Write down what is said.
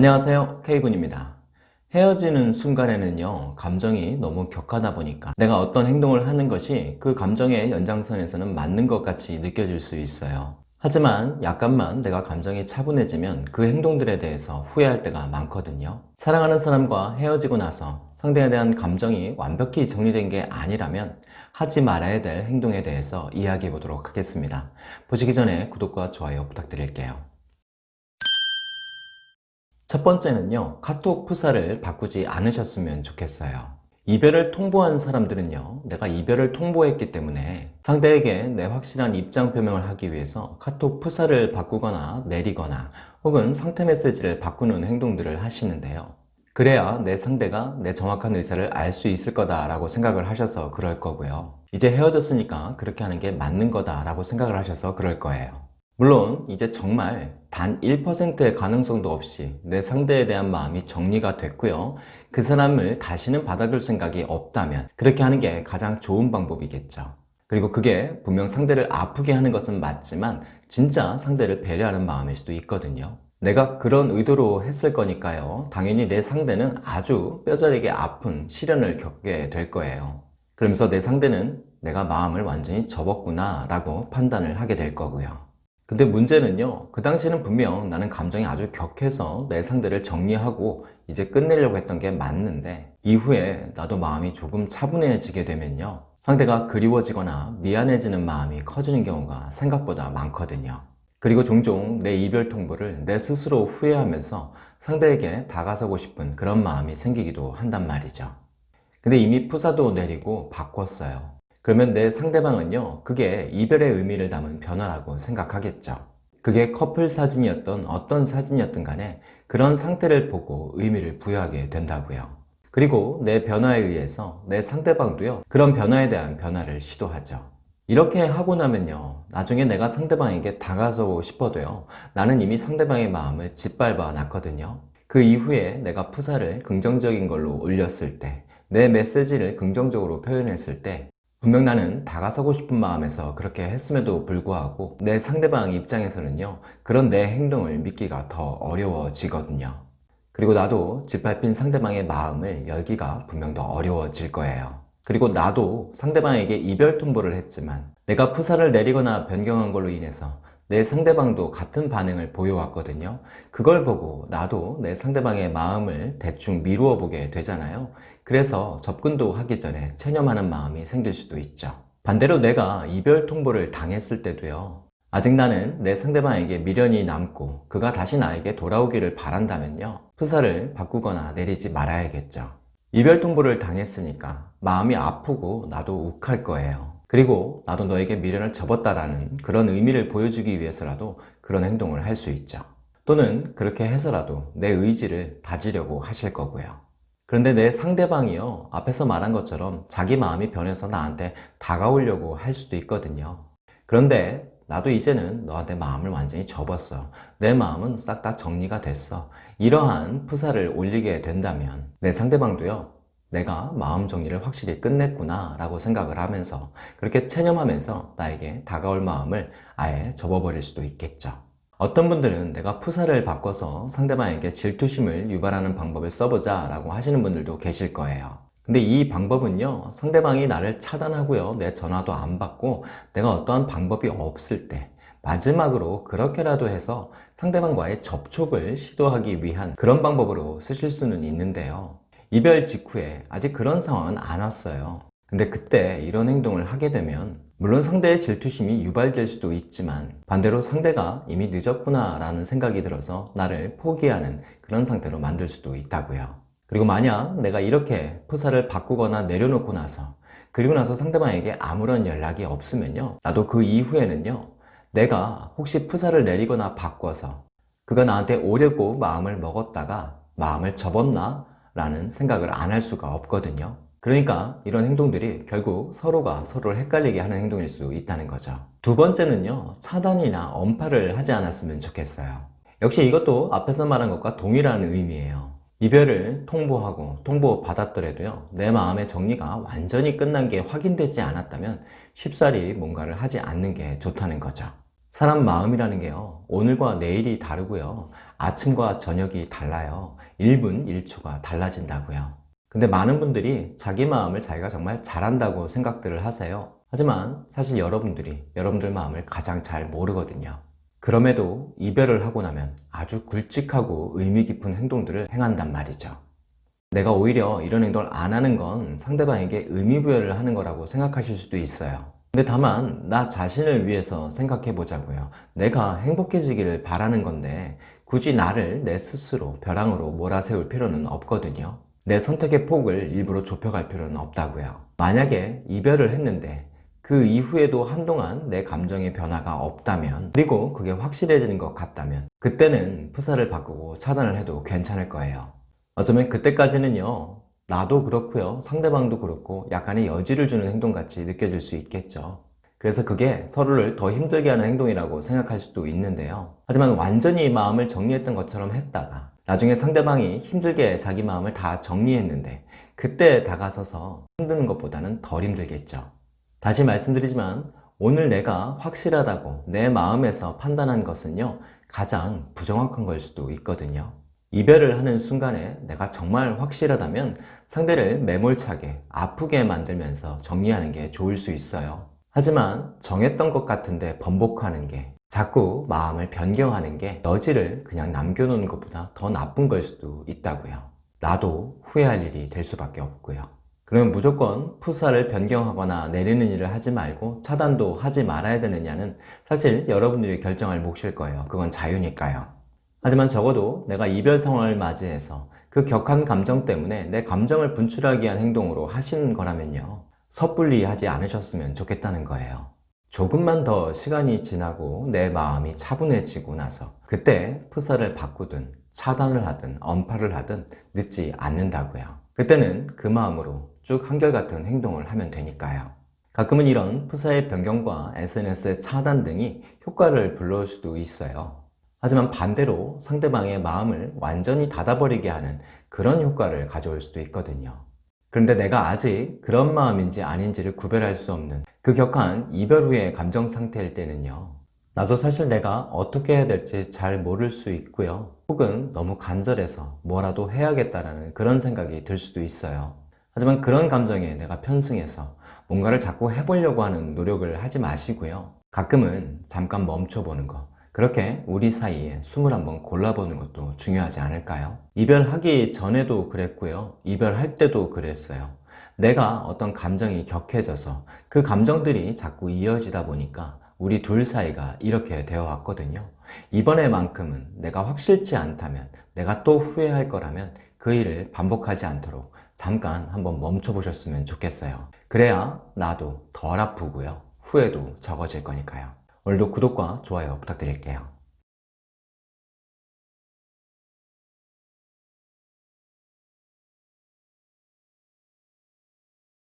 안녕하세요. K군입니다. 헤어지는 순간에는요 감정이 너무 격하다 보니까 내가 어떤 행동을 하는 것이 그 감정의 연장선에서는 맞는 것 같이 느껴질 수 있어요. 하지만 약간만 내가 감정이 차분해지면 그 행동들에 대해서 후회할 때가 많거든요. 사랑하는 사람과 헤어지고 나서 상대에 대한 감정이 완벽히 정리된 게 아니라면 하지 말아야 될 행동에 대해서 이야기해 보도록 하겠습니다. 보시기 전에 구독과 좋아요 부탁드릴게요 첫 번째는요 카톡 프사를 바꾸지 않으셨으면 좋겠어요. 이별을 통보한 사람들은요 내가 이별을 통보했기 때문에 상대에게 내 확실한 입장 표명을 하기 위해서 카톡 프사를 바꾸거나 내리거나 혹은 상태 메시지를 바꾸는 행동들을 하시는데요. 그래야 내 상대가 내 정확한 의사를 알 수 있을 거다 라고 생각을 하셔서 그럴 거고요. 이제 헤어졌으니까 그렇게 하는 게 맞는 거다 라고 생각을 하셔서 그럴 거예요 물론 이제 정말 단 1%의 가능성도 없이 내 상대에 대한 마음이 정리가 됐고요. 그 사람을 다시는 받아줄 생각이 없다면 그렇게 하는 게 가장 좋은 방법이겠죠. 그리고 그게 분명 상대를 아프게 하는 것은 맞지만 진짜 상대를 배려하는 마음일 수도 있거든요. 내가 그런 의도로 했을 거니까요. 당연히 내 상대는 아주 뼈저리게 아픈 시련을 겪게 될 거예요. 그러면서 내 상대는 내가 마음을 완전히 접었구나 라고 판단을 하게 될 거고요 근데 문제는요 그 당시에는 분명 나는 감정이 아주 격해서 내 상대를 정리하고 이제 끝내려고 했던 게 맞는데 이후에 나도 마음이 조금 차분해지게 되면요 상대가 그리워지거나 미안해지는 마음이 커지는 경우가 생각보다 많거든요. 그리고 종종 내 이별 통보를 내 스스로 후회하면서 상대에게 다가서고 싶은 그런 마음이 생기기도 한단 말이죠. 근데 이미 푸사도 내리고 바꿨어요 그러면 내 상대방은요 그게 이별의 의미를 담은 변화라고 생각하겠죠. 그게 커플 사진이었던 어떤 사진이었든 간에 그런 상태를 보고 의미를 부여하게 된다고요. 그리고 내 변화에 의해서 내 상대방도요 그런 변화에 대한 변화를 시도하죠. 이렇게 하고 나면요 나중에 내가 상대방에게 다가서고 싶어도요 나는 이미 상대방의 마음을 짓밟아 놨거든요. 그 이후에 내가 푸사를 긍정적인 걸로 올렸을 때 내 메시지를 긍정적으로 표현했을 때 분명 나는 다가서고 싶은 마음에서 그렇게 했음에도 불구하고 내 상대방 입장에서는요 그런 내 행동을 믿기가 더 어려워지거든요. 그리고 나도 짓밟힌 상대방의 마음을 열기가 분명 더 어려워질 거예요. 그리고 나도 상대방에게 이별 통보를 했지만 내가 푸사를 내리거나 변경한 걸로 인해서 내 상대방도 같은 반응을 보여왔거든요. 그걸 보고 나도 내 상대방의 마음을 대충 미루어 보게 되잖아요. 그래서 접근도 하기 전에 체념하는 마음이 생길 수도 있죠. 반대로 내가 이별 통보를 당했을 때도요. 아직 나는 내 상대방에게 미련이 남고 그가 다시 나에게 돌아오기를 바란다면요. 프사를 바꾸거나 내리지 말아야겠죠. 이별 통보를 당했으니까 마음이 아프고 나도 욱할 거예요 그리고 나도 너에게 미련을 접었다라는 그런 의미를 보여주기 위해서라도 그런 행동을 할 수 있죠. 또는 그렇게 해서라도 내 의지를 다지려고 하실 거고요. 그런데 내 상대방이요 앞에서 말한 것처럼 자기 마음이 변해서 나한테 다가오려고 할 수도 있거든요. 그런데 나도 이제는 너한테 마음을 완전히 접었어. 내 마음은 싹 다 정리가 됐어. 이러한 푸사를 올리게 된다면 내 상대방도요 내가 마음 정리를 확실히 끝냈구나 라고 생각을 하면서 그렇게 체념하면서 나에게 다가올 마음을 아예 접어버릴 수도 있겠죠. 어떤 분들은 내가 푸사를 바꿔서 상대방에게 질투심을 유발하는 방법을 써보자 라고 하시는 분들도 계실 거예요. 근데 이 방법은요 상대방이 나를 차단하고요 내 전화도 안 받고 내가 어떠한 방법이 없을 때 마지막으로 그렇게라도 해서 상대방과의 접촉을 시도하기 위한 그런 방법으로 쓰실 수는 있는데요 이별 직후에 아직 그런 상황은 안 왔어요. 근데 그때 이런 행동을 하게 되면 물론 상대의 질투심이 유발될 수도 있지만 반대로 상대가 이미 늦었구나 라는 생각이 들어서 나를 포기하는 그런 상태로 만들 수도 있다고요. 그리고 만약 내가 이렇게 푸사를 바꾸거나 내려놓고 나서 그리고 나서 상대방에게 아무런 연락이 없으면요. 나도 그 이후에는요. 내가 혹시 푸사를 내리거나 바꿔서 그가 나한테 오려고 마음을 먹었다가 마음을 접었나 라는 생각을 안 할 수가 없거든요. 그러니까 이런 행동들이 결국 서로가 서로를 헷갈리게 하는 행동일 수 있다는 거죠. 두 번째는요 차단이나 언팔을 하지 않았으면 좋겠어요. 역시 이것도 앞에서 말한 것과 동일한 의미예요. 이별을 통보하고 통보받았더라도요 내 마음의 정리가 완전히 끝난 게 확인되지 않았다면 쉽사리 뭔가를 하지 않는 게 좋다는 거죠 사람 마음이라는 게요. 오늘과 내일이 다르고요. 아침과 저녁이 달라요. 1분 1초가 달라진다고요. 근데 많은 분들이 자기 마음을 자기가 정말 잘한다고 생각들을 하세요. 하지만 사실 여러분들이 여러분들 마음을 가장 잘 모르거든요. 그럼에도 이별을 하고 나면 아주 굵직하고 의미 깊은 행동들을 행한단 말이죠. 내가 오히려 이런 행동을 안 하는 건 상대방에게 의미부여를 하는 거라고 생각하실 수도 있어요. 근데 다만 나 자신을 위해서 생각해 보자고요. 내가 행복해지기를 바라는 건데 굳이 나를 내 스스로 벼랑으로 몰아세울 필요는 없거든요. 내 선택의 폭을 일부러 좁혀갈 필요는 없다고요. 만약에 이별을 했는데 그 이후에도 한동안 내 감정의 변화가 없다면 그리고 그게 확실해지는 것 같다면 그때는 프사를 바꾸고 차단을 해도 괜찮을 거예요. 어쩌면 그때까지는요 나도 그렇고요. 상대방도 그렇고 약간의 여지를 주는 행동같이 느껴질 수 있겠죠. 그래서 그게 서로를 더 힘들게 하는 행동이라고 생각할 수도 있는데요. 하지만 완전히 마음을 정리했던 것처럼 했다가 나중에 상대방이 힘들게 자기 마음을 다 정리했는데 그때 다가서서 힘드는 것보다는 덜 힘들겠죠. 다시 말씀드리지만 오늘 내가 확실하다고 내 마음에서 판단한 것은요 가장 부정확한 걸 수도 있거든요 이별을 하는 순간에 내가 정말 확실하다면 상대를 매몰차게 아프게 만들면서 정리하는 게 좋을 수 있어요 하지만 정했던 것 같은데 번복하는 게 자꾸 마음을 변경하는 게 여지를 그냥 남겨놓는 것보다 더 나쁜 걸 수도 있다고요 나도 후회할 일이 될 수밖에 없고요 그러면 무조건 푸사를 변경하거나 내리는 일을 하지 말고 차단도 하지 말아야 되느냐는 사실 여러분들이 결정할 몫일 거예요. 그건 자유니까요. 하지만 적어도 내가 이별 상황을 맞이해서 그 격한 감정 때문에 내 감정을 분출하기 위한 행동으로 하시는 거라면요. 섣불리 하지 않으셨으면 좋겠다는 거예요. 조금만 더 시간이 지나고 내 마음이 차분해지고 나서 그때 푸사를 바꾸든 차단을 하든 언팔을 하든 늦지 않는다고요. 그때는 그 마음으로 쭉 한결같은 행동을 하면 되니까요. 가끔은 이런 푸사의 변경과 SNS의 차단 등이 효과를 불러올 수도 있어요. 하지만 반대로 상대방의 마음을 완전히 닫아버리게 하는 그런 효과를 가져올 수도 있거든요. 그런데 내가 아직 그런 마음인지 아닌지를 구별할 수 없는 그 격한 이별 후의 감정 상태일 때는요. 나도 사실 내가 어떻게 해야 될지 잘 모를 수 있고요. 혹은 너무 간절해서 뭐라도 해야겠다라는 그런 생각이 들 수도 있어요. 하지만 그런 감정에 내가 편승해서 뭔가를 자꾸 해보려고 하는 노력을 하지 마시고요. 가끔은 잠깐 멈춰보는 거 그렇게 우리 사이에 숨을 한번 골라보는 것도 중요하지 않을까요? 이별하기 전에도 그랬고요. 이별할 때도 그랬어요. 내가 어떤 감정이 격해져서 그 감정들이 자꾸 이어지다 보니까 우리 둘 사이가 이렇게 되어 왔거든요. 이번에만큼은 내가 확실치 않다면 내가 또 후회할 거라면 그 일을 반복하지 않도록 잠깐 한번 멈춰 보셨으면 좋겠어요 그래야 나도 덜 아프고요 후회도 적어질 거니까요 오늘도 구독과 좋아요 부탁드릴게요